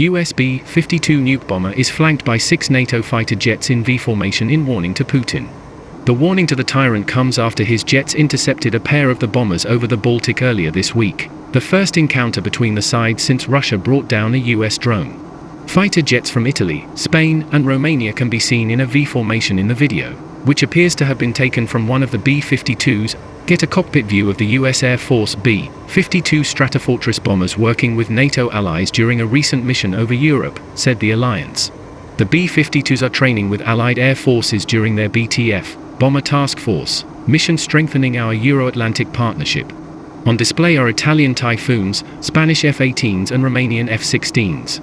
US B-52 nuke bomber is flanked by six NATO fighter jets in V formation in warning to Putin. The warning to the tyrant comes after his jets intercepted a pair of the bombers over the Baltic earlier this week, the first encounter between the sides since Russia brought down a US drone. Fighter jets from Italy, Spain, and Romania can be seen in a V formation in the video, which appears to have been taken from one of the B-52s. Get a cockpit view of the US Air Force B-52 Stratofortress bombers working with NATO allies during a recent mission over Europe, said the alliance. The B-52s are training with allied air forces during their BTF, Bomber Task Force, mission strengthening our Euro-Atlantic partnership. On display are Italian Typhoons, Spanish F-18s and Romanian F-16s.